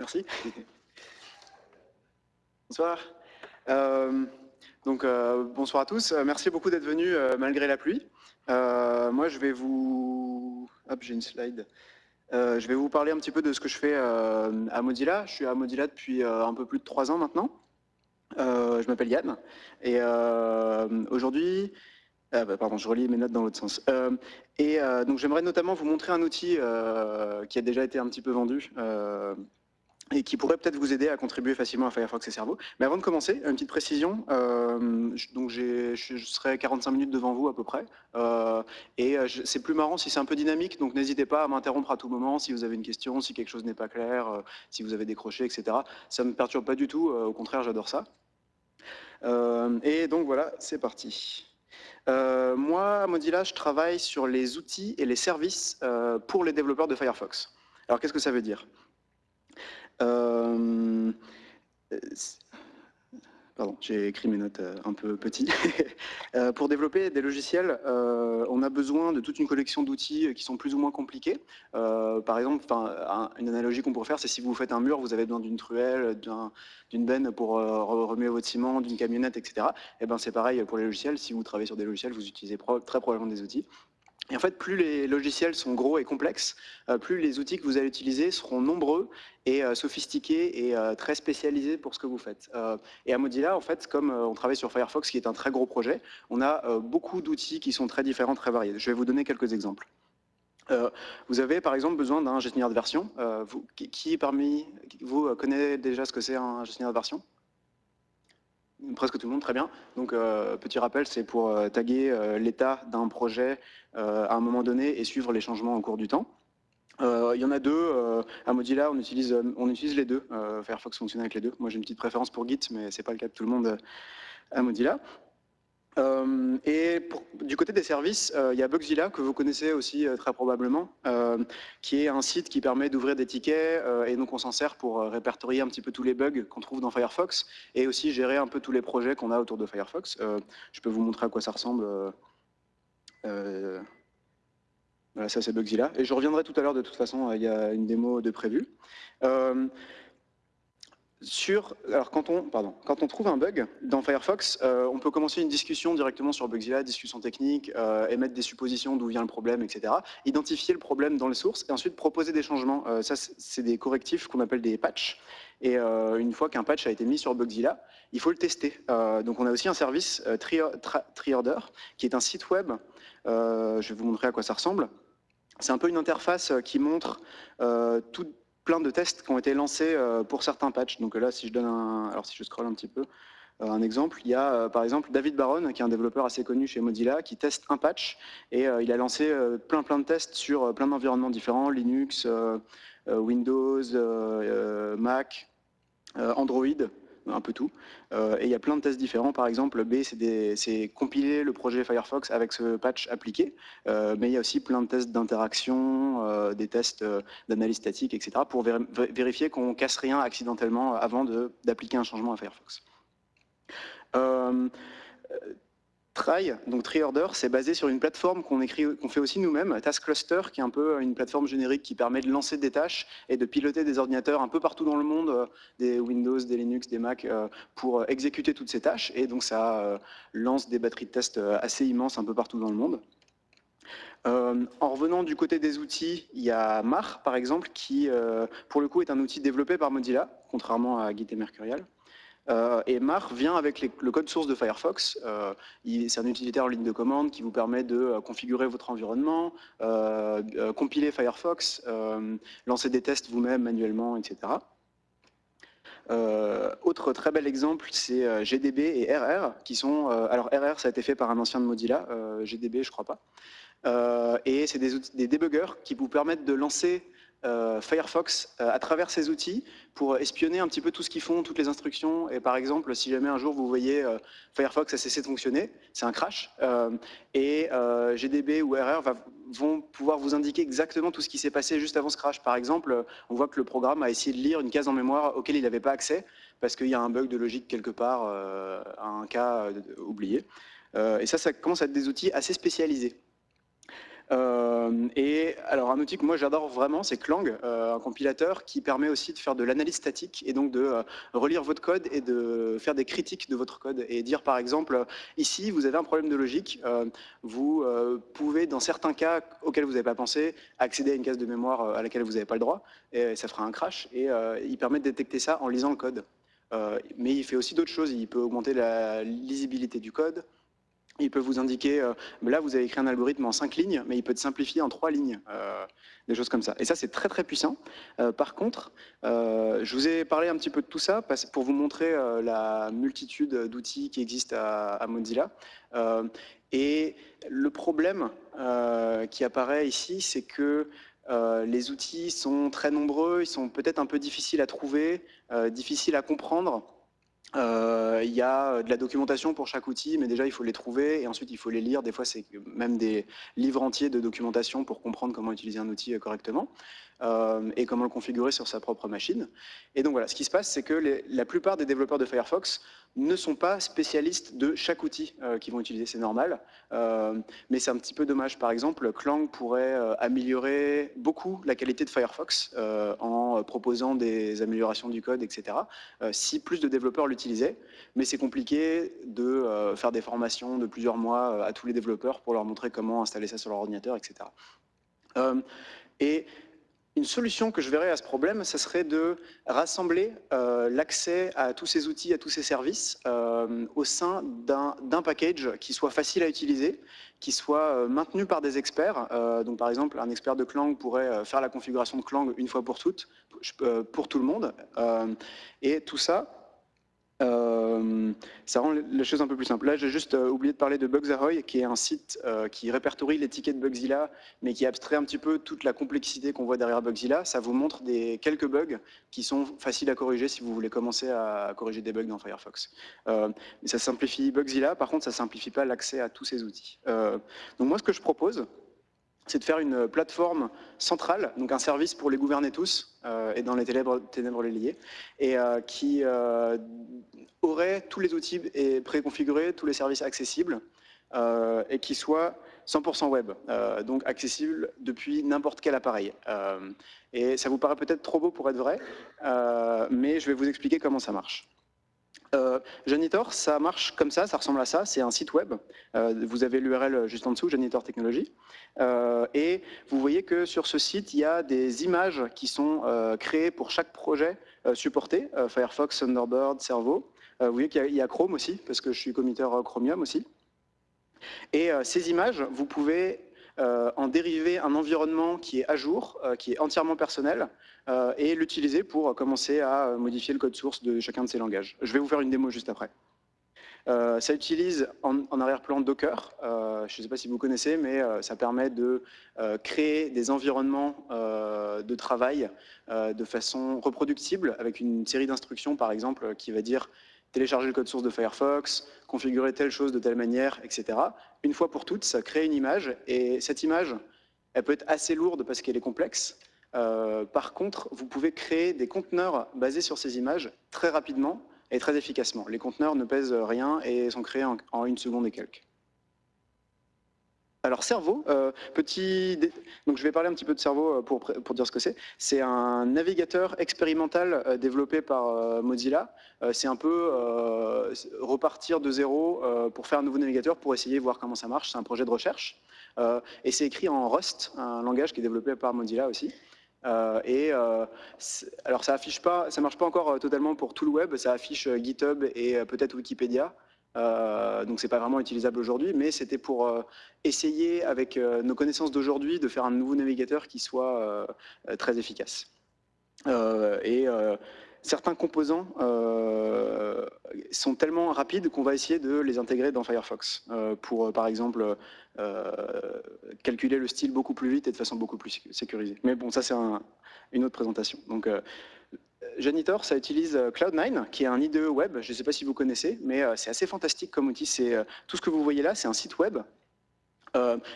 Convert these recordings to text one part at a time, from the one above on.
Merci. Bonsoir. Euh, donc, euh, bonsoir à tous. Euh, merci beaucoup d'être venus malgré la pluie. moi, je vais vous... Hop, j'ai une slide. je vais vous parler un petit peu de ce que je fais à Mozilla. Je suis à Mozilla depuis un peu plus de trois ans maintenant. je m'appelle Yann. Et aujourd'hui, ah bah, pardon, je relis mes notes dans l'autre sens. Et donc j'aimerais notamment vous montrer un outil qui a déjà été un petit peu vendu et qui pourrait peut-être vous aider à contribuer facilement à Firefox et Cerveau. Mais avant de commencer, une petite précision. donc je serai 45 minutes devant vous à peu près. et c'est plus marrant si c'est un peu dynamique, donc n'hésitez pas à m'interrompre à tout moment si vous avez une question, si quelque chose n'est pas clair, si vous avez décroché, etc. Ça ne me perturbe pas du tout, au contraire, j'adore ça. et donc voilà, c'est parti. Euh, moi, à Mozilla, je travaille sur les outils et les services euh, pour les développeurs de Firefox. Alors, qu'est-ce que ça veut dire? Euh, Pardon, j'ai écrit mes notes euh, un peu petites. Euh, pour développer des logiciels, on a besoin de toute une collection d'outils qui sont plus ou moins compliqués. par exemple, une analogie qu'on pourrait faire, c'est si vous faites un mur, vous avez besoin d'une truelle, d'une benne pour remuer votre ciment, d'une camionnette, etc. Et eh ben c'est pareil pour les logiciels. Si vous travaillez sur des logiciels, vous utilisez très probablement des outils. Et en fait, plus les logiciels sont gros et complexes, euh, plus les outils que vous allez utiliser seront nombreux et euh, sophistiqués et euh, très spécialisés pour ce que vous faites. et à Mozilla, en fait, comme on travaille sur Firefox, qui est un très gros projet, on a beaucoup d'outils qui sont très différents, très variés. Je vais vous donner quelques exemples. vous avez par exemple besoin d'un gestionnaire de version. qui parmi vous connaît déjà ce que c'est un gestionnaire de version? Presque tout le monde, très bien. Donc, euh, petit rappel, c'est pour euh, taguer euh, l'état d'un projet à un moment donné et suivre les changements au cours du temps. Il y en a deux. à Mozilla, on utilise, on utilise les deux. Firefox fonctionne avec les deux. Moi, j'ai une petite préférence pour Git, mais ce n'est pas le cas de tout le monde à Mozilla. Euh, et du côté des services, euh, il y a Bugzilla, que vous connaissez aussi euh, très probablement, qui est un site qui permet d'ouvrir des tickets, et donc on s'en sert pour répertorier un petit peu tous les bugs qu'on trouve dans Firefox, et aussi gérer un peu tous les projets qu'on a autour de Firefox. je peux vous montrer à quoi ça ressemble. voilà, ça c'est Bugzilla. Et je reviendrai tout à l'heure, de toute façon, il y a une démo de prévu sur, alors quand on, trouve un bug dans Firefox, euh, on peut commencer une discussion directement sur Bugzilla, discussion technique, euh, émettre des suppositions d'où vient le problème, etc. Identifier le problème dans les sources et ensuite proposer des changements. Euh, ça, c'est des correctifs qu'on appelle des patchs. Et une fois qu'un patch a été mis sur Bugzilla, il faut le tester. donc on a aussi un service Triorder, qui est un site web. je vais vous montrer à quoi ça ressemble. C'est un peu une interface qui montre tout, plein de tests qui ont été lancés euh, pour certains patchs. Donc là, si je donne un, alors si je scroll un petit peu, euh, un exemple, il y a euh, par exemple David Baron, qui est un développeur assez connu chez Mozilla, qui teste un patch et il a lancé plein plein de tests sur plein d'environnements différents, Linux, Windows, Mac, Android, un peu tout. Euh, et il y a plein de tests différents. Par exemple, B, c'est compiler le projet Firefox avec ce patch appliqué. Euh, mais il y a aussi plein de tests d'interaction, euh, des tests d'analyse statique, etc. pour vérifier qu'on casse rien accidentellement avant d'appliquer un changement à Firefox. Try, donc TreeOrder, c'est basé sur une plateforme qu'on qu'on fait aussi nous-mêmes, Task Cluster, qui est un peu une plateforme générique qui permet de lancer des tâches et de piloter des ordinateurs un peu partout dans le monde, euh, des Windows, des Linux, des Mac, euh, pour exécuter toutes ces tâches. Et donc ça euh, lance des batteries de tests assez immenses un peu partout dans le monde. en revenant du côté des outils, il y a Mar, par exemple, qui, pour le coup, est un outil développé par Mozilla, contrairement à Git et Mercurial. Euh, et Mar vient avec le code source de Firefox. Euh, c'est un utilitaire en ligne de commande qui vous permet de euh, configurer votre environnement, compiler Firefox, lancer des tests vous-même manuellement, etc. autre très bel exemple, c'est GDB et RR, qui sont... alors RR, ça a été fait par un ancien de Mozilla, GDB, je crois pas. et c'est des, des débuggers qui vous permettent de lancer euh, Firefox euh, à travers ces outils pour espionner un petit peu tout ce qu'ils font, toutes les instructions. Et par exemple, si jamais un jour vous voyez euh, Firefox a cessé de fonctionner, c'est un crash, et GDB ou RR vont pouvoir vous indiquer exactement tout ce qui s'est passé juste avant ce crash. Par exemple, on voit que le programme a essayé de lire une case en mémoire auquel il n'avait pas accès parce qu'il y a un bug de logique quelque part, un cas oublié. et ça, ça commence à être des outils assez spécialisés. Euh, et alors un outil que moi j'adore vraiment, c'est Clang, euh, un compilateur qui permet aussi de faire de l'analyse statique et donc de euh, relire votre code et de faire des critiques de votre code et dire par exemple, ici vous avez un problème de logique, vous pouvez dans certains cas auxquels vous n'avez pas pensé accéder à une case de mémoire à laquelle vous n'avez pas le droit et ça fera un crash et il permet de détecter ça en lisant le code. mais il fait aussi d'autres choses, il peut augmenter la lisibilité du code, il peut vous indiquer, euh, là vous avez écrit un algorithme en cinq lignes, mais il peut être simplifié en trois lignes, euh, des choses comme ça. Et ça c'est très très puissant. Euh, par contre, je vous ai parlé un petit peu de tout ça pour vous montrer la multitude d'outils qui existent à, Mozilla. et le problème qui apparaît ici, c'est que les outils sont très nombreux, ils sont peut-être un peu difficiles à trouver, difficiles à comprendre. Euh, il y a euh, de la documentation pour chaque outil, mais déjà il faut les trouver et ensuite il faut les lire. Des fois c'est même des livres entiers de documentation pour comprendre comment utiliser un outil euh, et comment le configurer sur sa propre machine. Et donc voilà, ce qui se passe c'est que la plupart des développeurs de Firefox ne sont pas spécialistes de chaque outil euh, qu'ils vont utiliser, c'est normal. Euh, mais c'est un petit peu dommage. Par exemple, Clang pourrait améliorer beaucoup la qualité de Firefox en proposant des améliorations du code, etc. si plus de développeurs l'utilisaient. Mais c'est compliqué de faire des formations de plusieurs mois à tous les développeurs pour leur montrer comment installer ça sur leur ordinateur, etc. et une solution que je verrais à ce problème, ce serait de rassembler euh, l'accès à tous ces outils, à tous ces services euh, au sein d'un package qui soit facile à utiliser, qui soit euh, maintenu par des experts. donc par exemple, un expert de Clang pourrait faire la configuration de Clang une fois pour toutes, pour tout le monde. et tout ça euh, ça rend les choses un peu plus simples. Là, j'ai juste euh, oublié de parler de Bugzahoy, qui est un site euh, qui répertorie les tickets de Bugzilla, mais qui abstrait un petit peu toute la complexité qu'on voit derrière Bugzilla. Ça vous montre des, quelques bugs qui sont faciles à corriger si vous voulez commencer à corriger des bugs dans Firefox. ça simplifie Bugzilla, par contre, ça ne simplifie pas l'accès à tous ces outils. donc moi, ce que je propose, c'est de faire une plateforme centrale, donc un service pour les gouverner tous, euh, et dans les ténèbres, les lier, et euh, qui euh, aurait tous les outils préconfigurés, tous les services accessibles, et qui soit 100% web, donc accessible depuis n'importe quel appareil. et ça vous paraît peut-être trop beau pour être vrai, mais je vais vous expliquer comment ça marche. Euh, Janitor, ça marche comme ça, ça ressemble à ça, c'est un site web. Euh, vous avez l'URL juste en dessous, Janitor Technologies. Euh, et vous voyez que sur ce site, il y a des images qui sont créées pour chaque projet supporté, Firefox, Thunderbird, Servo. vous voyez qu'il y, a Chrome aussi, parce que je suis committeur Chromium aussi. Et ces images, vous pouvez en dériver un environnement qui est à jour, euh, qui est entièrement personnel, euh, et l'utiliser pour commencer à modifier le code source de chacun de ces langages. Je vais vous faire une démo juste après. ça utilise en, arrière-plan Docker. je ne sais pas si vous connaissez, mais ça permet de créer des environnements de travail de façon reproductible avec une série d'instructions, par exemple, qui va dire télécharger le code source de Firefox, configurer telle chose de telle manière, etc. Une fois pour toutes, ça crée une image, et cette image, elle peut être assez lourde parce qu'elle est complexe. Euh, par contre, vous pouvez créer des conteneurs basés sur ces images très rapidement et très efficacement. Les conteneurs ne pèsent rien et sont créés en une seconde et quelques. Alors Cerveau, euh, petit, donc je vais parler un petit peu de Cerveau euh, pour, pour dire ce que c'est. C'est un navigateur expérimental euh, développé par Mozilla. c'est un peu repartir de zéro pour faire un nouveau navigateur pour essayer de voir comment ça marche. C'est un projet de recherche et c'est écrit en Rust, un langage qui est développé par Mozilla aussi. et alors ça affiche pas, ça marche pas encore totalement pour tout le web. Ça affiche GitHub et peut-être Wikipédia. Euh, donc c'est pas vraiment utilisable aujourd'hui, mais c'était pour euh, essayer avec euh, nos connaissances d'aujourd'hui de faire un nouveau navigateur qui soit très efficace. et certains composants sont tellement rapides qu'on va essayer de les intégrer dans Firefox pour par exemple calculer le style beaucoup plus vite et de façon beaucoup plus sécurisée. Mais bon, ça c'est une autre présentation. Donc Janitor, ça utilise euh, Cloud9, qui est un IDE web, je ne sais pas si vous connaissez, mais euh, c'est assez fantastique comme outil. Euh, Tout ce que vous voyez là, c'est un site web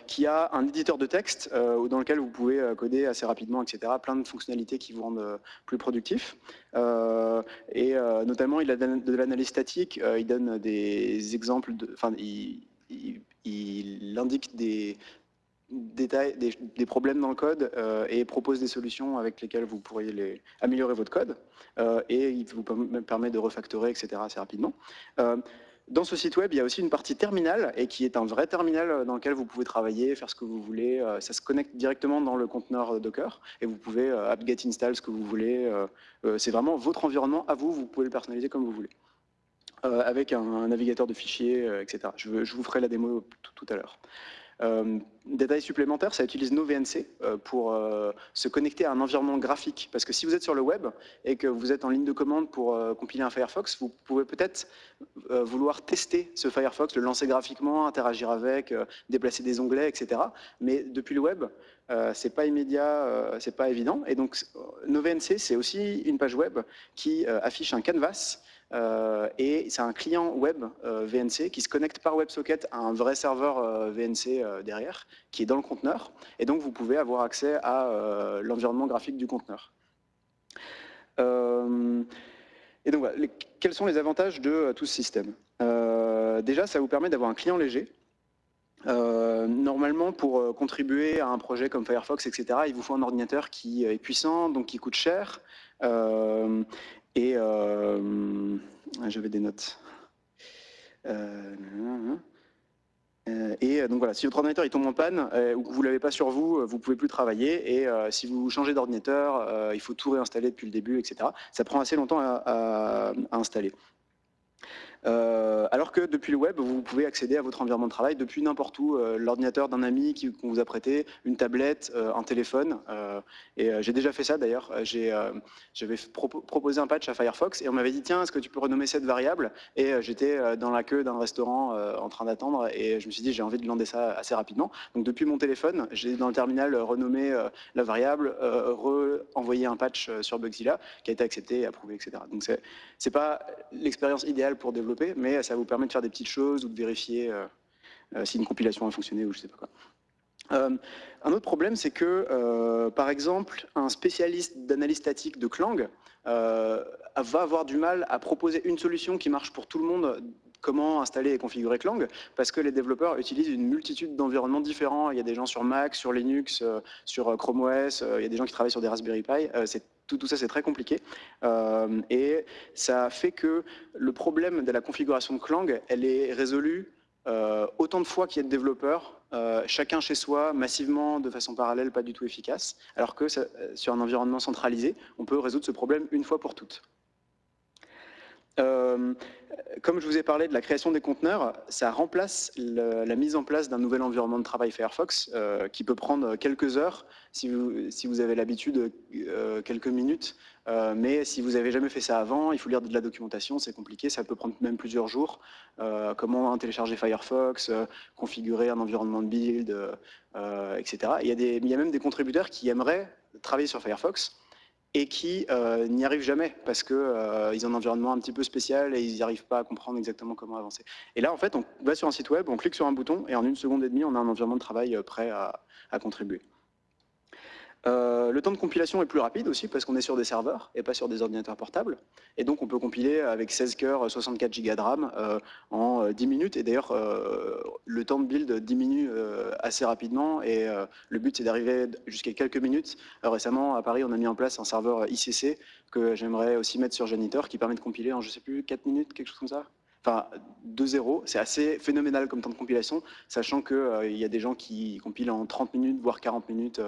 qui a un éditeur de texte dans lequel vous pouvez coder assez rapidement, etc. Plein de fonctionnalités qui vous rendent plus productif. et notamment, il a de l'analyse statique, il donne des exemples, enfin, il, il indique des, des, problèmes dans le code et propose des solutions avec lesquelles vous pourriez améliorer votre code. et il vous permet de refactorer, etc. assez rapidement. Dans ce site web, il y a aussi une partie terminal et qui est un vrai terminal dans lequel vous pouvez travailler, faire ce que vous voulez. Euh, ça se connecte directement dans le conteneur Docker et vous pouvez euh, apt-get install ce que vous voulez. Euh, c'est vraiment votre environnement à vous, vous pouvez le personnaliser comme vous voulez. Avec un, navigateur de fichiers, etc. Je, vous ferai la démo tout à l'heure. Euh, détail supplémentaire, ça utilise NoVNC euh, pour euh, se connecter à un environnement graphique. Parce que si vous êtes sur le web et que vous êtes en ligne de commande pour compiler un Firefox, vous pouvez peut-être vouloir tester ce Firefox, le lancer graphiquement, interagir avec, déplacer des onglets, etc. Mais depuis le web, c'est pas immédiat, c'est pas évident. Et donc NoVNC, c'est aussi une page web qui affiche un canvas euh, et c'est un client web euh, VNC qui se connecte par WebSocket à un vrai serveur euh, VNC derrière, qui est dans le conteneur. Et donc, vous pouvez avoir accès à l'environnement graphique du conteneur. et donc, voilà, quels sont les avantages de tout ce système? Déjà, ça vous permet d'avoir un client léger. normalement, pour contribuer à un projet comme Firefox, etc., il vous faut un ordinateur qui est puissant, donc qui coûte cher, et euh, j'avais des notes. Euh, euh, et donc voilà, si votre ordinateur il tombe en panne ou que vous ne l'avez pas sur vous, vous ne pouvez plus travailler. Et si vous changez d'ordinateur, il faut tout réinstaller depuis le début, etc. Ça prend assez longtemps à installer. Euh, alors que depuis le web, vous pouvez accéder à votre environnement de travail depuis n'importe où, euh, l'ordinateur d'un ami qu'on vous a prêté, une tablette, euh, un téléphone. et j'ai déjà fait ça d'ailleurs. J'avais proposé un patch à Firefox et on m'avait dit tiens, est-ce que tu peux renommer cette variable? Et j'étais dans la queue d'un restaurant en train d'attendre et je me suis dit j'ai envie de lander ça assez rapidement. Donc depuis mon téléphone, j'ai dans le terminal renommé la variable, re-envoyé un patch sur Bugzilla qui a été accepté approuvé, etc. Donc c'est pas l'expérience idéale pour développer mais ça vous permet de faire des petites choses ou de vérifier euh, euh, si une compilation a fonctionné ou je sais pas quoi. Euh, un autre problème, c'est que, par exemple, un spécialiste d'analyse statique de Clang va avoir du mal à proposer une solution qui marche pour tout le monde comment installer et configurer Clang, parce que les développeurs utilisent une multitude d'environnements différents. Il y a des gens sur Mac, sur Linux, sur Chrome OS, il y a des gens qui travaillent sur des Raspberry Pi. Tout, ça, c'est très compliqué. Euh, et ça fait que le problème de la configuration de Clang, elle est résolue euh, autant de fois qu'il y a de développeurs, euh, chacun chez soi, massivement, de façon parallèle, pas du tout efficace, alors que sur un environnement centralisé, on peut résoudre ce problème une fois pour toutes. Euh, comme je vous ai parlé de la création des conteneurs, ça remplace la mise en place d'un nouvel environnement de travail Firefox euh, qui peut prendre quelques heures si vous, avez l'habitude, euh, quelques minutes. mais si vous n'avez jamais fait ça avant, il faut lire de la documentation, c'est compliqué, ça peut prendre même plusieurs jours. comment télécharger Firefox, configurer un environnement de build, etc. il y a même des contributeurs qui aimeraient travailler sur Firefox, et qui euh, n'y arrivent jamais parce qu'ils euh, ont un environnement un petit peu spécial et ils n'y arrivent pas à comprendre exactement comment avancer. Et là, en fait, on va sur un site web, on clique sur un bouton et en une seconde et demie, on a un environnement de travail euh, prêt à contribuer. Euh, le temps de compilation est plus rapide aussi parce qu'on est sur des serveurs et pas sur des ordinateurs portables. Et donc on peut compiler avec 16 cœurs, 64 Go de RAM euh, en 10 euh, minutes. Et d'ailleurs, le temps de build diminue assez rapidement et le but c'est d'arriver jusqu'à quelques minutes. récemment, à Paris, on a mis en place un serveur ICC que j'aimerais aussi mettre sur Janitor qui permet de compiler en, je sais plus, 4 minutes, quelque chose comme ça enfin 2-0, c'est assez phénoménal comme temps de compilation, sachant qu'il y a des gens qui compilent en 30 minutes, voire 40 minutes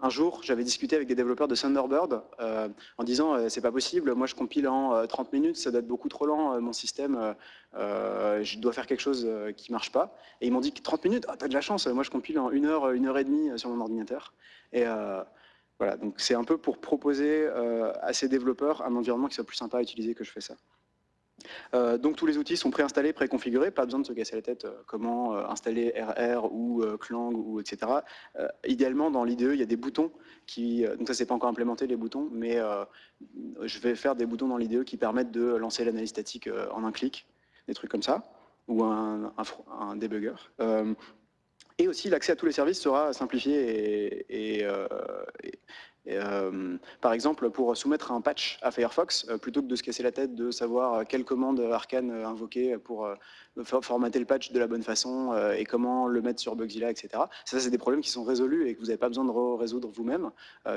un jour, j'avais discuté avec des développeurs de Thunderbird euh, en disant euh, c'est pas possible, moi je compile en 30 minutes, ça doit être beaucoup trop lent, mon système, je dois faire quelque chose qui marche pas. Et ils m'ont dit 30 minutes, ah, t'as de la chance, moi je compile en une heure, une heure et demie sur mon ordinateur. Et voilà, donc c'est un peu pour proposer à ces développeurs un environnement qui soit plus sympa à utiliser que je fais ça. Euh, donc tous les outils sont préinstallés, préconfigurés, pas besoin de se casser la tête euh, comment euh, installer RR ou Clang ou etc. idéalement dans l'IDE il y a des boutons qui, donc ça c'est pas encore implémenté les boutons, mais je vais faire des boutons dans l'IDE qui permettent de lancer l'analyse statique en un clic, des trucs comme ça, ou un, un, debugger. et aussi l'accès à tous les services sera simplifié et, par exemple, pour soumettre un patch à Firefox, plutôt que de se casser la tête de savoir quelle commande Arcane invoquer pour formater le patch de la bonne façon et comment le mettre sur Bugzilla, etc. Ça, c'est des problèmes qui sont résolus et que vous n'avez pas besoin de résoudre vous-même.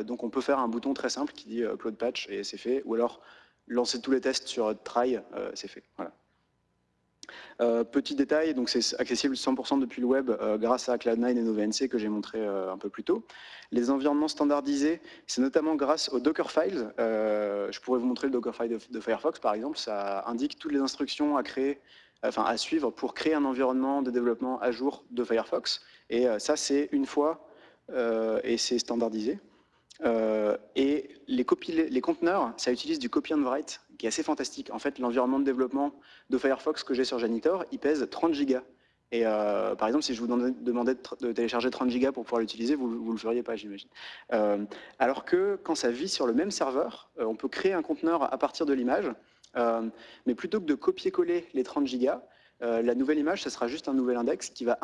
donc, on peut faire un bouton très simple qui dit upload patch et c'est fait. Ou alors, lancer tous les tests sur try, c'est fait. Voilà. Euh, petit détail, donc c'est accessible 100% depuis le web euh, grâce à Cloud9 et NoVNC que j'ai montré euh, un peu plus tôt. Les environnements standardisés, c'est notamment grâce au Dockerfile. je pourrais vous montrer le Dockerfile de, Firefox par exemple. Ça indique toutes les instructions à suivre pour créer un environnement de développement à jour de Firefox. Et ça, c'est une fois et c'est standardisé. et les, les conteneurs, ça utilise du copy and write qui est assez fantastique. En fait, l'environnement de développement de Firefox que j'ai sur Janitor, il pèse 30 gigas. Et euh, par exemple, si je vous demandais de télécharger 30 gigas pour pouvoir l'utiliser, vous ne le feriez pas, j'imagine. Euh, alors que quand ça vit sur le même serveur, euh, on peut créer un conteneur à partir de l'image, mais plutôt que de copier-coller les 30 gigas, la nouvelle image, ce sera juste un nouvel index qui va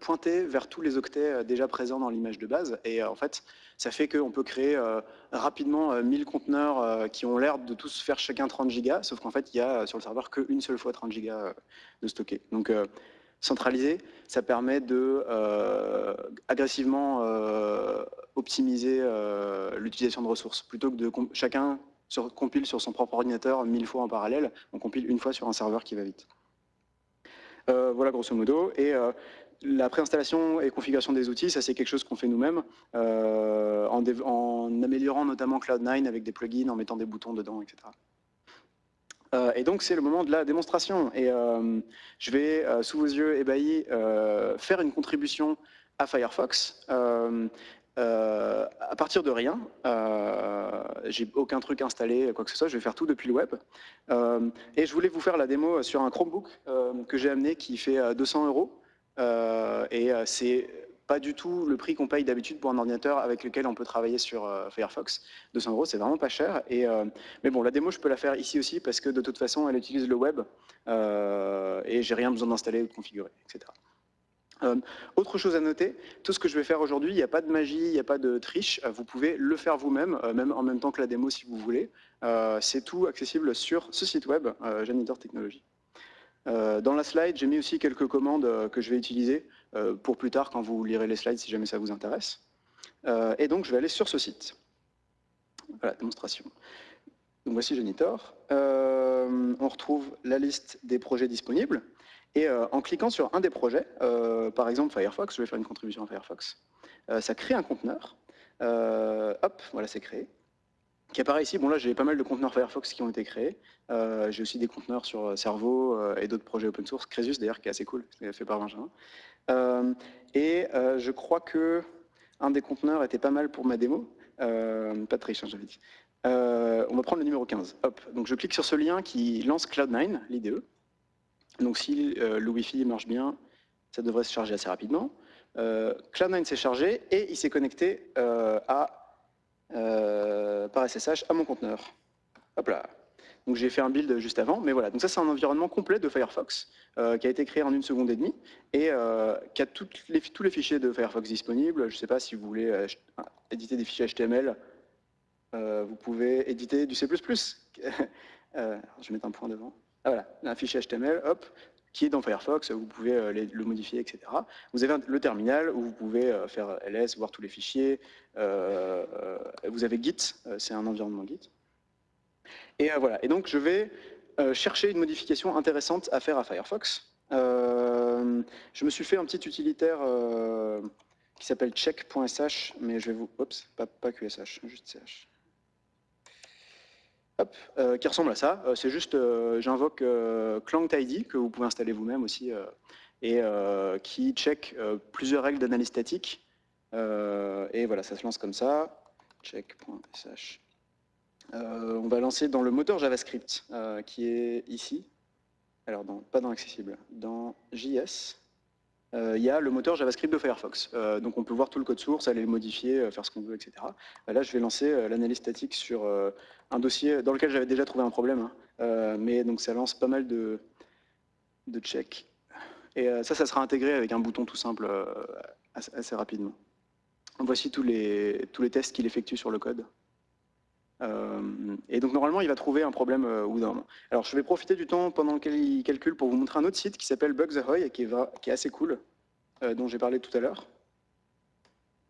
pointer vers tous les octets déjà présents dans l'image de base. Et en fait, ça fait qu'on peut créer euh, rapidement 1000 euh, conteneurs euh, qui ont l'air de tous faire chacun 30 gigas, sauf qu'en fait, il y a sur le serveur qu'une seule fois 30 gigas de stocker. Donc, centraliser, ça permet de agressivement optimiser l'utilisation de ressources. Plutôt que de chacun compile sur son propre ordinateur 1000 fois en parallèle, on compile une fois sur un serveur qui va vite. Voilà grosso modo. Et la préinstallation et configuration des outils, ça c'est quelque chose qu'on fait nous-mêmes, euh, en, améliorant notamment Cloud9 avec des plugins, en mettant des boutons dedans, etc. Euh, et donc c'est le moment de la démonstration. Et euh, je vais, sous vos yeux ébahis, faire une contribution à Firefox. À partir de rien, j'ai aucun truc installé, quoi que ce soit, je vais faire tout depuis le web. et je voulais vous faire la démo sur un Chromebook que j'ai amené qui fait 200 euros. Euh, et euh, c'est pas du tout le prix qu'on paye d'habitude pour un ordinateur avec lequel on peut travailler sur euh, Firefox. 200 euros, c'est vraiment pas cher. Et, mais bon, la démo, je peux la faire ici aussi parce que de toute façon, elle utilise le web et j'ai rien besoin d'installer ou de configurer, etc. autre chose à noter, tout ce que je vais faire aujourd'hui, il n'y a pas de magie, il n'y a pas de triche, vous pouvez le faire vous-même, même en même temps que la démo si vous voulez. c'est tout accessible sur ce site web, Janitor Technologies. Euh, dans la slide, j'ai mis aussi quelques commandes euh, que je vais utiliser euh, pour plus tard quand vous lirez les slides si jamais ça vous intéresse. et donc, je vais aller sur ce site. Voilà, démonstration. Donc voici Genitor. on retrouve la liste des projets disponibles. Et en cliquant sur un des projets, par exemple Firefox, je vais faire une contribution à Firefox, ça crée un conteneur. hop, voilà, c'est créé qui apparaît ici. Bon là, j'ai pas mal de conteneurs Firefox qui ont été créés. Euh, j'ai aussi des conteneurs sur euh, Cerveau euh, et d'autres projets open source. Crésus d'ailleurs, qui est assez cool, c'est fait par Benjamin. et je crois que un des conteneurs était pas mal pour ma démo. pas de triche, hein, j'avais dit. on va prendre le numéro 15. Hop. Donc je clique sur ce lien qui lance Cloud9, l'IDE. Donc si le Wi-Fi marche bien, ça devrait se charger assez rapidement. Cloud9 s'est chargé et il s'est connecté à euh, par SSH à mon conteneur. Hop là. Donc j'ai fait un build juste avant, mais voilà. Donc ça c'est un environnement complet de Firefox euh, qui a été créé en une seconde et demie et euh, qui a les, tous les fichiers de Firefox disponibles. Je ne sais pas si vous voulez éditer des fichiers HTML, vous pouvez éditer du C++. je vais mettre un point devant. Ah, voilà, un fichier HTML, hop, qui est dans Firefox, vous pouvez euh, le modifier, etc. Vous avez le terminal où vous pouvez euh, faire ls, voir tous les fichiers. Euh, vous avez Git, c'est un environnement Git. Et voilà. Et donc je vais chercher une modification intéressante à faire à Firefox. je me suis fait un petit utilitaire qui s'appelle check.sh, mais je vais vous... Oups, pas, pas QSH, juste CH. Euh, qui ressemble à ça. Euh, c'est juste, euh, j'invoque ClangTidy, que vous pouvez installer vous-même aussi, et qui check plusieurs règles d'analyse statique. et voilà, ça se lance comme ça. Check.sh. on va lancer dans le moteur JavaScript, qui est ici. Alors, pas dans Accessible, dans JS. Euh, il y a le moteur JavaScript de Firefox. Euh, donc on peut voir tout le code source, aller le modifier, euh, faire ce qu'on veut, etc. là, je vais lancer l'analyse statique sur un dossier dans lequel j'avais déjà trouvé un problème. Hein. mais donc ça lance pas mal de, de checks. Et ça, ça sera intégré avec un bouton tout simple assez, rapidement. voici tous les, tous les tests qu'il effectue sur le code. Et donc normalement, il va trouver un problème ou d'un Alors je vais profiter du temps pendant lequel il calcule pour vous montrer un autre site qui s'appelle Bugs Ahoy, qui est, qui est assez cool, dont j'ai parlé tout à l'heure.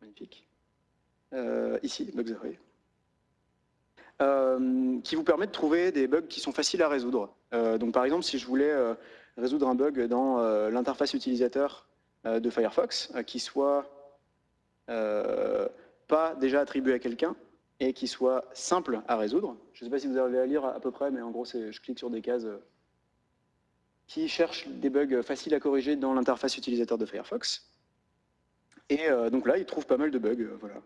Magnifique. ici, Bugs Ahoy. Euh, qui vous permet de trouver des bugs qui sont faciles à résoudre. Euh, donc par exemple, si je voulais euh, résoudre un bug dans l'interface utilisateur de Firefox, qui soit pas déjà attribué à quelqu'un et qui soit simple à résoudre. Je ne sais pas si vous arrivez à lire à peu près, mais en gros, je clique sur des cases qui cherchent des bugs faciles à corriger dans l'interface utilisateur de Firefox. Et donc là, il trouve pas mal de bugs. Voilà.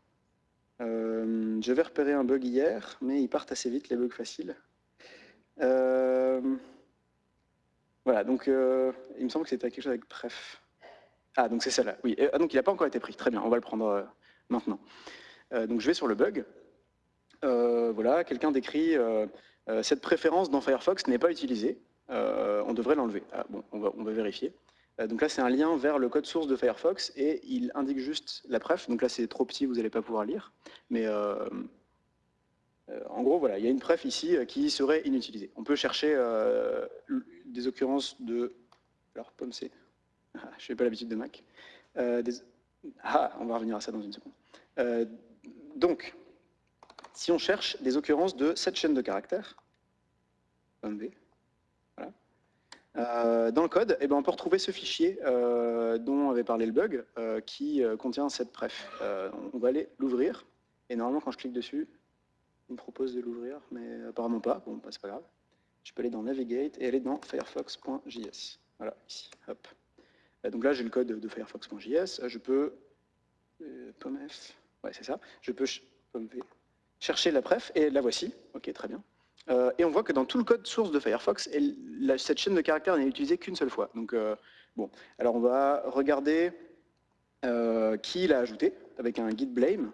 Euh, je vais repérer un bug hier, mais ils partent assez vite, les bugs faciles. Euh, voilà, donc euh, il me semble que c'était quelque chose avec pref. Ah, donc c'est celle-là, oui. Ah, donc il n'a pas encore été pris, très bien, on va le prendre maintenant. donc je vais sur le bug. Voilà, quelqu'un décrit cette préférence dans Firefox n'est pas utilisée. on devrait l'enlever. Ah, bon, on va, vérifier. Euh, donc là, c'est un lien vers le code source de Firefox et il indique juste la pref. Donc là, c'est trop petit, vous n'allez pas pouvoir lire. Mais euh, euh, en gros, voilà, il y a une pref ici qui serait inutilisée. On peut chercher des occurrences de... Alors, pomme C. Ah, je n'ai pas l'habitude de Mac. Ah, on va revenir à ça dans une seconde. donc, si on cherche des occurrences de cette chaîne de caractères, pomme V, euh, dans le code, eh ben, on peut retrouver ce fichier euh, dont avait parlé le bug, euh, qui contient cette pref. on va aller l'ouvrir, et normalement quand je clique dessus, il me propose de l'ouvrir, mais apparemment pas, bon, bah, c'est pas grave. Je peux aller dans Navigate et aller dans firefox.js. Voilà, ici, hop. donc là, j'ai le code de firefox.js, je peux, .f, ouais c'est ça, je peux chercher la pref, et la voici, ok, très bien. Euh, et on voit que dans tout le code source de Firefox, cette chaîne de caractères n'est utilisée qu'une seule fois. Donc, euh, bon, alors on va regarder euh, qui l'a ajouté avec un git blame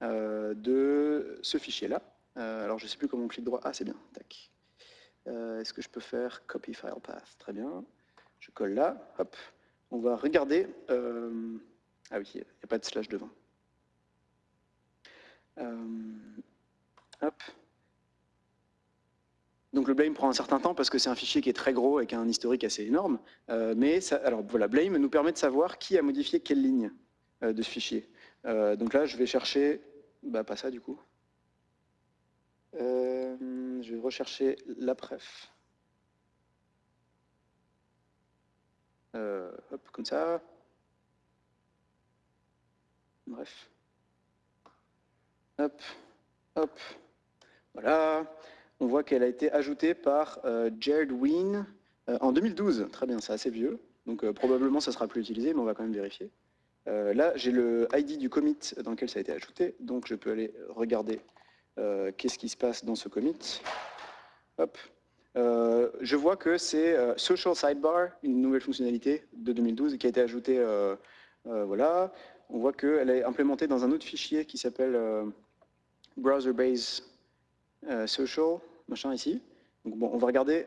de ce fichier-là. alors je ne sais plus comment on clique droit. Ah, c'est bien. Tac. Est-ce que je peux faire copy file path? Très bien. Je colle là. Hop. On va regarder. ah oui, il n'y a pas de slash devant. Hop. Donc le blame prend un certain temps parce que c'est un fichier qui est très gros et qui a un historique assez énorme. Euh, mais alors voilà, blame nous permet de savoir qui a modifié quelle ligne euh, de ce fichier. Euh, donc là, je vais chercher, bah pas ça du coup. je vais rechercher la pref. hop, comme ça. Bref. Hop, hop. Voilà on voit qu'elle a été ajoutée par euh, Jared Ween euh, en 2012. Très bien, c'est assez vieux, donc euh, probablement ça sera plus utilisé, mais on va quand même vérifier. là, j'ai le ID du commit dans lequel ça a été ajouté, donc je peux aller regarder qu'est-ce qui se passe dans ce commit. Hop. je vois que c'est Social Sidebar, une nouvelle fonctionnalité de 2012 qui a été ajoutée. voilà. On voit qu'elle est implémentée dans un autre fichier qui s'appelle Browser Base Social machin ici. Donc bon, on va regarder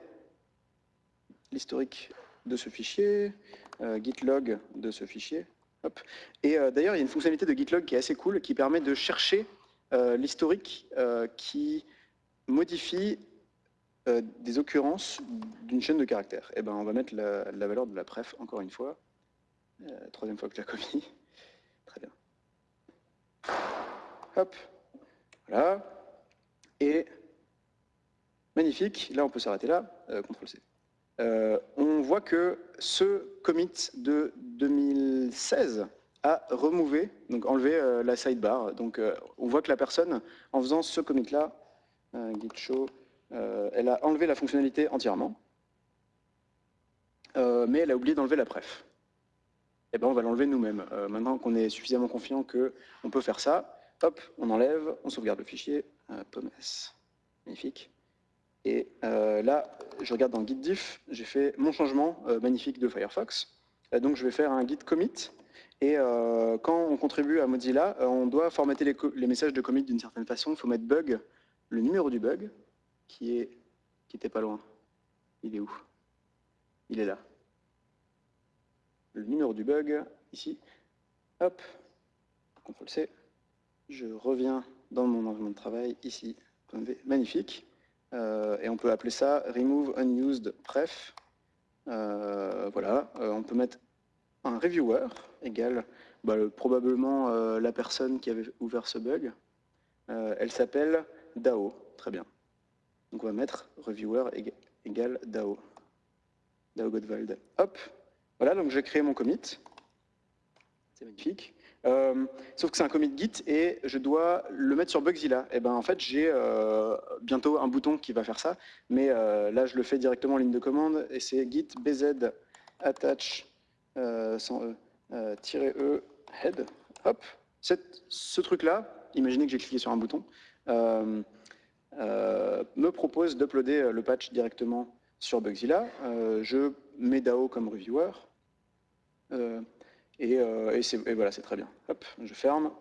l'historique de ce fichier, euh, gitlog de ce fichier. Hop. Et euh, d'ailleurs, il y a une fonctionnalité de gitlog qui est assez cool, qui permet de chercher euh, l'historique qui modifie des occurrences d'une chaîne de caractères. Et eh ben, on va mettre la, la, valeur de la pref encore une fois. troisième fois que je la copie. Très bien. Hop. Voilà. Et Magnifique, là on peut s'arrêter là, euh, CTRL-C. Euh, on voit que ce commit de 2016 a remové, donc enlevé euh, la sidebar. Donc on voit que la personne, en faisant ce commit-là, git show, elle a enlevé la fonctionnalité entièrement, mais elle a oublié d'enlever la pref. Eh ben on va l'enlever nous-mêmes. maintenant qu'on est suffisamment confiant qu'on peut faire ça, hop, on enlève, on sauvegarde le fichier, pommes, magnifique. Et euh, là, je regarde dans git diff, j'ai fait mon changement euh, magnifique de Firefox. Euh, donc je vais faire un git commit. Et quand on contribue à Mozilla, on doit formater les, messages de commit d'une certaine façon. Il faut mettre bug, le numéro du bug, qui est qui était pas loin. Il est où? Il est là. Le numéro du bug, ici. Hop. CTRL-C. Je reviens dans mon environnement de travail, ici, magnifique. et on peut appeler ça remove unused pref. voilà, on peut mettre un reviewer égal bah, probablement la personne qui avait ouvert ce bug. elle s'appelle DAO, très bien. Donc on va mettre reviewer égale DAO. DAO Godwald. Hop, voilà, donc j'ai créé mon commit. C'est magnifique. Euh, sauf que c'est un commit Git et je dois le mettre sur Bugzilla. Et eh ben en fait j'ai euh, bientôt un bouton qui va faire ça, mais euh, là je le fais directement en ligne de commande et c'est git bz attach e, e head. Hop, ce truc là, imaginez que j'ai cliqué sur un bouton, me propose d'uploader le patch directement sur Bugzilla. je mets DAO comme reviewer. Euh, et, voilà, c'est très bien. Hop, je ferme.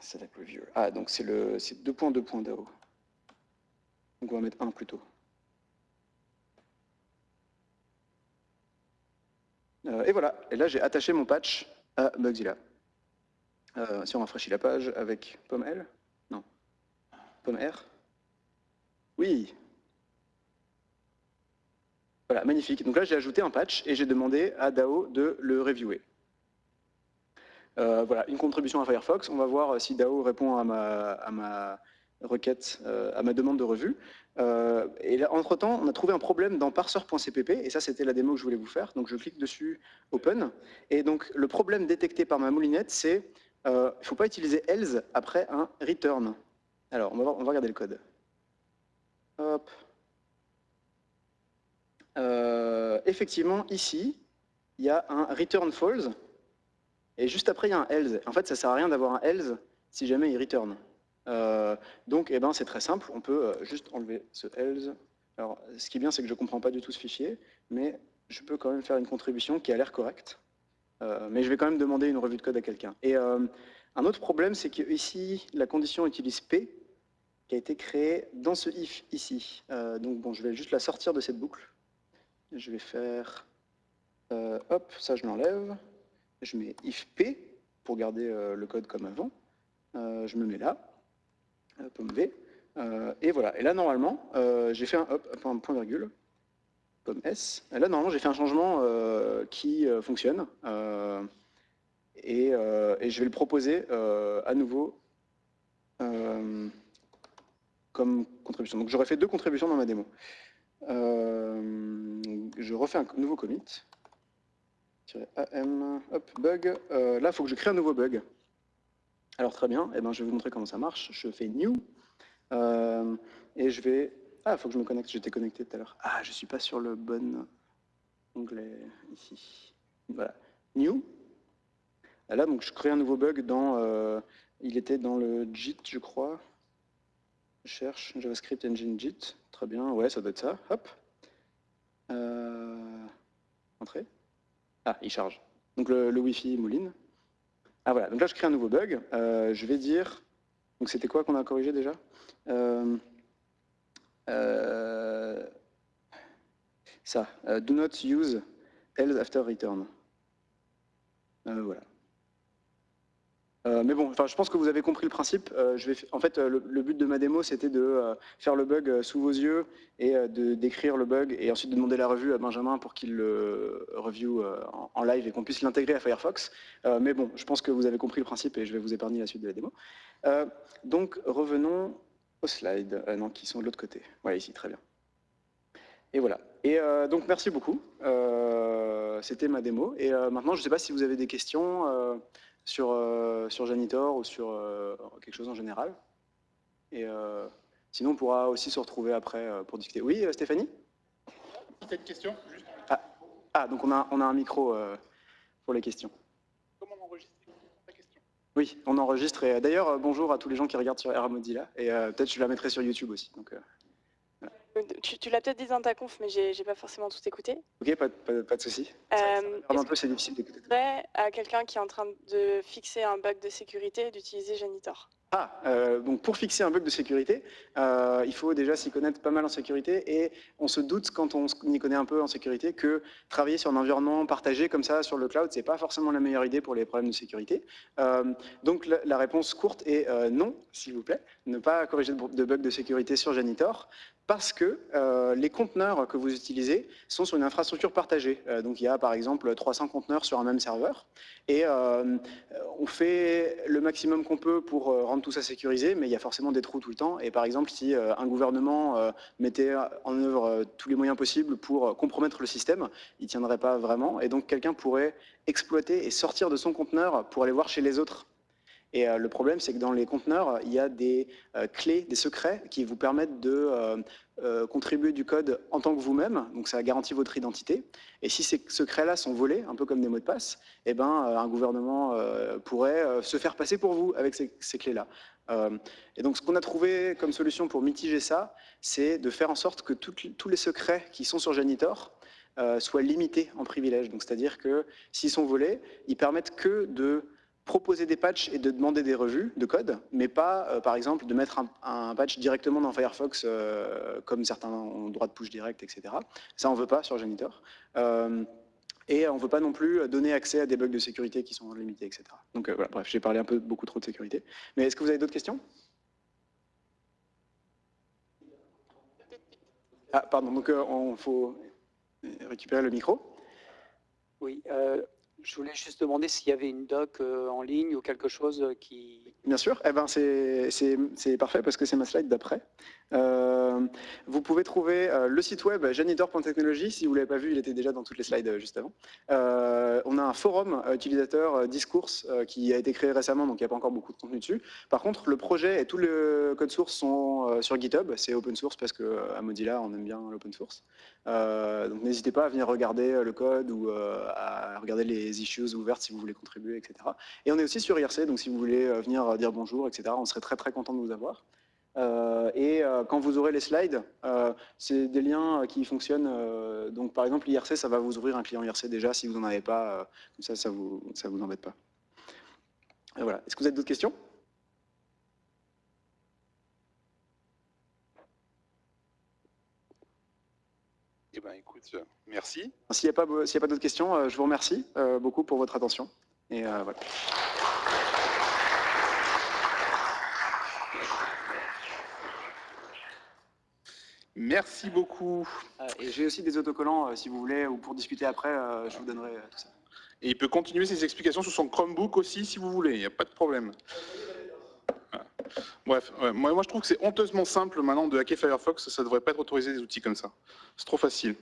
Select Review. Ah, donc c'est le 2.2.dao. Donc on va mettre 1 plutôt. Euh, et voilà, et là j'ai attaché mon patch à Bugzilla. Euh, si on rafraîchit la page avec pomme L, non, pomme R, oui, voilà, magnifique. Donc là, j'ai ajouté un patch et j'ai demandé à DAO de le reviewer. Euh, voilà, une contribution à Firefox. On va voir si DAO répond à ma, requête, euh, à ma demande de revue. Euh, et entre-temps, on a trouvé un problème dans parser.cpp, et ça, c'était la démo que je voulais vous faire. Donc, je clique dessus, Open. Et donc, le problème détecté par ma moulinette, c'est il ne faut pas utiliser else après un return. Alors, on va, on va regarder le code. Hop. Euh, effectivement, ici, il y a un return false, et juste après, il y a un else. En fait, ça ne sert à rien d'avoir un else si jamais il return. Euh, donc, eh ben, c'est très simple, on peut euh, juste enlever ce else. Alors, ce qui est bien, c'est que je ne comprends pas du tout ce fichier, mais je peux quand même faire une contribution qui a l'air correcte. mais je vais quand même demander une revue de code à quelqu'un. Et un autre problème, c'est qu'ici, la condition utilise P, qui a été créée dans ce if ici. donc bon, je vais juste la sortir de cette boucle. Je vais faire, euh, hop, ça je l'enlève. Je mets if p pour garder euh, le code comme avant. Euh, je me mets là, pomme v. et voilà. Et là, normalement, j'ai fait un hop, un point virgule, pomme s. Et là, normalement, j'ai fait un changement qui fonctionne. Et, et, je vais le proposer à nouveau comme contribution. Donc j'aurais fait deux contributions dans ma démo. Euh, je refais un nouveau commit. AM, bug. Euh, là, il faut que je crée un nouveau bug. Alors très bien, eh ben, je vais vous montrer comment ça marche. Je fais new. Euh, et je vais... Ah, il faut que je me connecte, j'étais connecté tout à l'heure. Ah, je ne suis pas sur le bon onglet ici. Voilà, new. Là, donc, je crée un nouveau bug dans... il était dans le JIT, je crois. Je cherche JavaScript Engine JIT. Très bien, ouais, ça doit être ça. Hop. Euh, entrée. Ah, il charge. Donc le, Wi-Fi mouline. Ah voilà, donc là je crée un nouveau bug. Euh, je vais dire, donc c'était quoi qu'on a corrigé déjà? Euh, Ça, do not use else after return. voilà. Euh, mais bon, enfin, je pense que vous avez compris le principe. Euh, je vais, en fait, euh, le, but de ma démo, c'était de faire le bug sous vos yeux et de décrire le bug et ensuite de demander la revue à Benjamin pour qu'il le review en, live et qu'on puisse l'intégrer à Firefox. mais bon, je pense que vous avez compris le principe et je vais vous épargner la suite de la démo. donc, revenons aux slides, non, qui sont de l'autre côté. Voilà, ici, très bien. Et voilà. Et donc, merci beaucoup. c'était ma démo. Et maintenant, je ne sais pas si vous avez des questions sur, euh, sur Janitor ou sur euh, quelque chose en général. Et euh, sinon, on pourra aussi se retrouver après pour discuter. Oui, Stéphanie? Petite question, juste. Ah, ah, donc on a, on a un micro pour les questions. Comment enregistrer la question? Oui, on enregistre. Et d'ailleurs, bonjour à tous les gens qui regardent sur Era Mozilla. Et peut-être je la mettrai sur YouTube aussi. Donc, Tu, tu l'as peut-être dit dans ta conf, mais j'ai pas forcément tout écouté. Ok, pas, de- pas, pas de souci. Euh, un peu, c'est difficile d'écouter. à quelqu'un qui est en train de fixer un bug de sécurité d'utiliser Janitor? Ah, euh, donc pour fixer un bug de sécurité, euh, il faut déjà s'y connaître pas mal en sécurité et on se doute quand on s'y connaît un peu en sécurité que travailler sur un environnement partagé comme ça sur le cloud, c'est pas forcément la meilleure idée pour les problèmes de sécurité. Euh, donc la, la réponse courte est non, s'il vous plaît, ne pas corriger de, de bug de sécurité sur Janitor parce que euh, les conteneurs que vous utilisez sont sur une infrastructure partagée. Euh, donc il y a par exemple 300 conteneurs sur un même serveur et euh, on fait le maximum qu'on peut pour rendre tout ça sécurisé, mais il y a forcément des trous tout le temps. Et par exemple, si un gouvernement mettait en œuvre tous les moyens possibles pour compromettre le système, il tiendrait pas vraiment. Et donc quelqu'un pourrait exploiter et sortir de son conteneur pour aller voir chez les autres. Et euh, le problème, c'est que dans les conteneurs, il y a des euh, clés, des secrets qui vous permettent de euh, contribuer du code en tant que vous-même. Donc ça garantit votre identité. Et si ces secrets-là sont volés, un peu comme des mots de passe, eh ben, un gouvernement pourrait se faire passer pour vous avec ces, clés-là. Et donc ce qu'on a trouvé comme solution pour mitiger ça, c'est de faire en sorte que tous les secrets qui sont sur Janitor soient limités en privilège. Donc c'est-à-dire que s'ils sont volés, ils permettent que de proposer des patchs et de demander des revues de code, mais pas, euh, par exemple, de mettre un, patch directement dans Firefox, euh, comme certains ont droit de push direct, etc. Ça, on ne veut pas sur Janitor. Euh, et on ne veut pas non plus donner accès à des bugs de sécurité qui sont limités, etc. Donc voilà, bref, j'ai parlé un peu beaucoup trop de sécurité. Mais est-ce que vous avez d'autres questions? Ah, pardon, donc il faut récupérer le micro. Oui, je voulais juste demander s'il y avait une doc euh, en ligne ou quelque chose euh, qui... Bien sûr, eh ben c'est parfait parce que c'est ma slide d'après. Euh, vous pouvez trouver euh, le site web janitor.technologie. Si vous ne l'avez pas vu, il était déjà dans toutes les slides euh, juste avant. On a un forum utilisateur discourse euh, qui a été créé récemment, donc il n'y a pas encore beaucoup de contenu dessus. Par contre, le projet et tout le code source sont sur GitHub. C'est open source parce qu'à Mozilla, on aime bien l'open source. Donc n'hésitez pas à venir regarder le code ou à regarder les issues ouvertes si vous voulez contribuer, etc. Et on est aussi sur IRC, donc si vous voulez venir dire bonjour, etc., on serait très très content de vous avoir. Euh, et euh, quand vous aurez les slides, euh, c'est des liens qui fonctionnent. donc par exemple, l'IRC, ça va vous ouvrir un client IRC déjà si vous n'en avez pas. comme ça, ça vous, ça vous embête pas. Et voilà. Est-ce que vous avez d'autres questions? Eh ben, écoute, merci. S'il n'y a pas, pas d'autres questions, je vous remercie beaucoup pour votre attention. Et voilà. Merci beaucoup. Euh, et j'ai aussi des autocollants, euh, si vous voulez, ou pour discuter après, euh, je vous donnerai tout ça. Et il peut continuer ses explications sur son Chromebook aussi, si vous voulez, il n'y a pas de problème. Bref, ouais, moi, moi je trouve que c'est honteusement simple maintenant de hacker Firefox, ça ne devrait pas être autorisé des outils comme ça. C'est trop facile.